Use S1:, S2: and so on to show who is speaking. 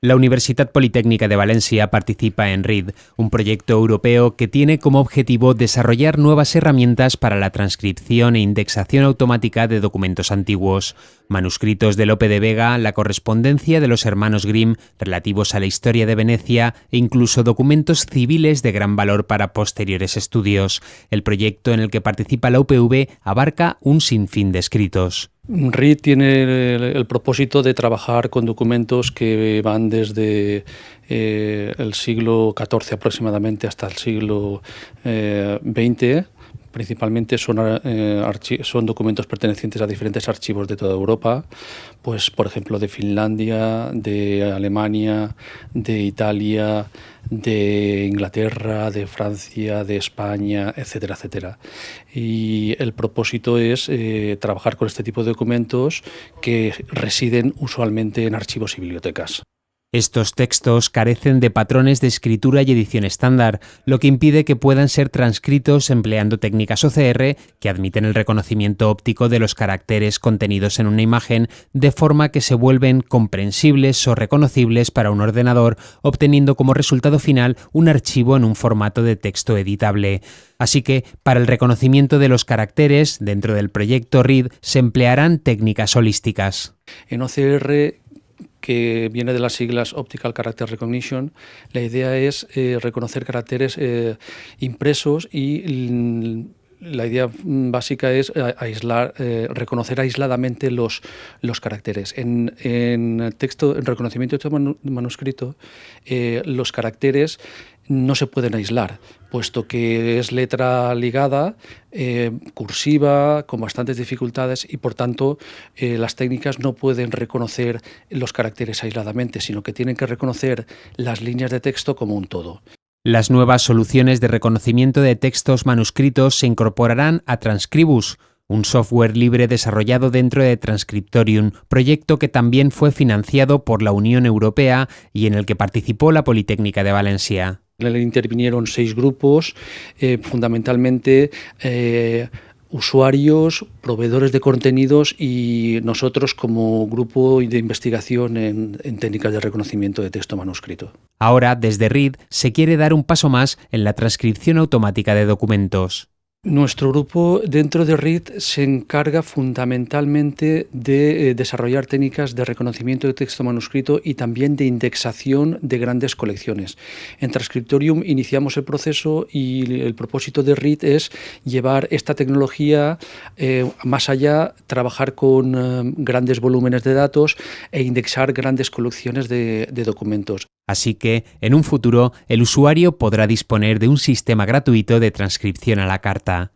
S1: La Universidad Politécnica de Valencia participa en RID, un proyecto europeo que tiene como objetivo desarrollar nuevas herramientas para la transcripción e indexación automática de documentos antiguos, manuscritos de Lope de Vega, la correspondencia de los hermanos Grimm relativos a la historia de Venecia e incluso documentos civiles de gran valor para posteriores estudios. El proyecto en el que participa la UPV abarca un sinfín de escritos.
S2: RID tiene el, propósito de trabajar con documentos que van desde eh, el siglo XIV aproximadamente hasta el siglo XX, eh, principalmente son, eh, son documentos pertenecientes a diferentes archivos de toda Europa, pues por ejemplo de Finlandia, de Alemania, de Italia, de Inglaterra, de Francia, de España, etcétera, etcétera. Y el propósito es eh, trabajar con este tipo de documentos que residen usualmente en archivos y bibliotecas.
S1: Estos textos carecen de patrones de escritura y edición estándar, lo que impide que puedan ser transcritos empleando técnicas OCR que admiten el reconocimiento óptico de los caracteres contenidos en una imagen de forma que se vuelven comprensibles o reconocibles para un ordenador, obteniendo como resultado final un archivo en un formato de texto editable. Así que, para el reconocimiento de los caracteres dentro del proyecto READ se emplearán técnicas holísticas.
S2: En OCR que viene de las siglas Optical Character Recognition, la idea es eh, reconocer caracteres eh, impresos y la idea básica es eh, aislar, reconocer aisladamente los, los caracteres. En, en texto, en reconocimiento de texto manuscrito, los caracteres no se pueden aislar, puesto que es letra ligada, eh, cursiva, con bastantes dificultades y por tanto eh, las técnicas no pueden reconocer los caracteres aisladamente, sino que tienen que reconocer las líneas de texto como un todo.
S1: Las nuevas soluciones de reconocimiento de textos manuscritos se incorporarán a Transcribus, un software libre desarrollado dentro de Transcriptorium, proyecto que también fue financiado por la Unión Europea y en el que participó la Politécnica de Valencia.
S2: Intervinieron seis grupos, eh, fundamentalmente eh, usuarios, proveedores de contenidos y nosotros como grupo de investigación en, en, técnicas de reconocimiento de texto manuscrito.
S1: Ahora, desde RID, se quiere dar un paso más en la transcripción automática de documentos.
S2: Nuestro grupo dentro de RIT se encarga fundamentalmente de eh, desarrollar técnicas de reconocimiento de texto manuscrito y también de indexación de grandes colecciones. En Transcriptorium iniciamos el proceso y el propósito de RIT es llevar esta tecnología eh, más allá, trabajar con eh, grandes volúmenes de datos e indexar grandes colecciones de documentos.
S1: Así que, en un futuro, el usuario podrá disponer de un sistema gratuito de transcripción a la carta.